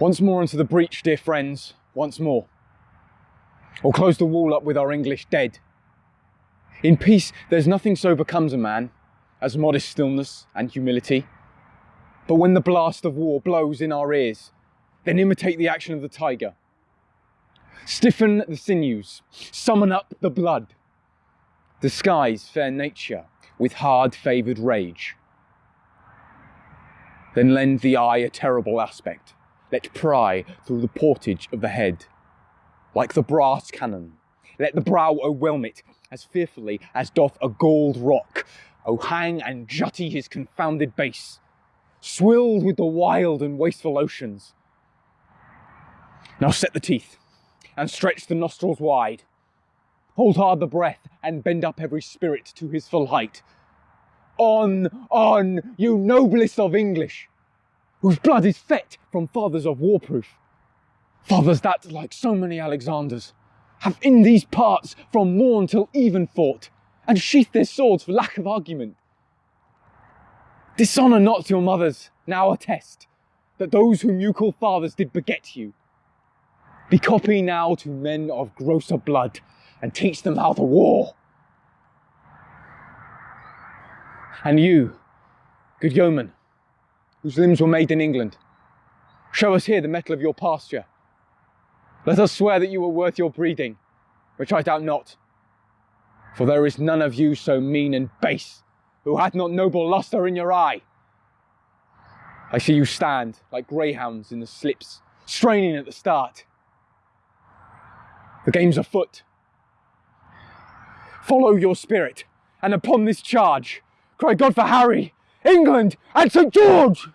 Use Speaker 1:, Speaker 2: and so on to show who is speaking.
Speaker 1: Once more into the breach, dear friends, once more. Or close the wall up with our English dead. In peace, there's nothing so becomes a man as modest stillness and humility. But when the blast of war blows in our ears, then imitate the action of the tiger. Stiffen the sinews, summon up the blood. Disguise fair nature with hard favoured rage. Then lend the eye a terrible aspect. Let pry through the portage of the head. Like the brass cannon, let the brow o'erwhelm it as fearfully as doth a gold rock. O hang and jutty his confounded base, swilled with the wild and wasteful oceans. Now set the teeth, and stretch the nostrils wide. Hold hard the breath, and bend up every spirit to his full height. On, on, you noblest of English, whose blood is fet from fathers of warproof. Fathers that, like so many Alexanders, have in these parts from morn till even fought, and sheathed their swords for lack of argument. Dishonour not your mothers, now attest, that those whom you call fathers did beget you. Be copy now to men of grosser blood, and teach them how to war. And you, good yeoman, whose limbs were made in England, show us here the mettle of your pasture. Let us swear that you were worth your breeding, which I doubt not. For there is none of you so mean and base, who hath not noble lustre in your eye. I see you stand like greyhounds in the slips, straining at the start. The game's afoot. Follow your spirit, and upon this charge, cry God for Harry, England, and St. George!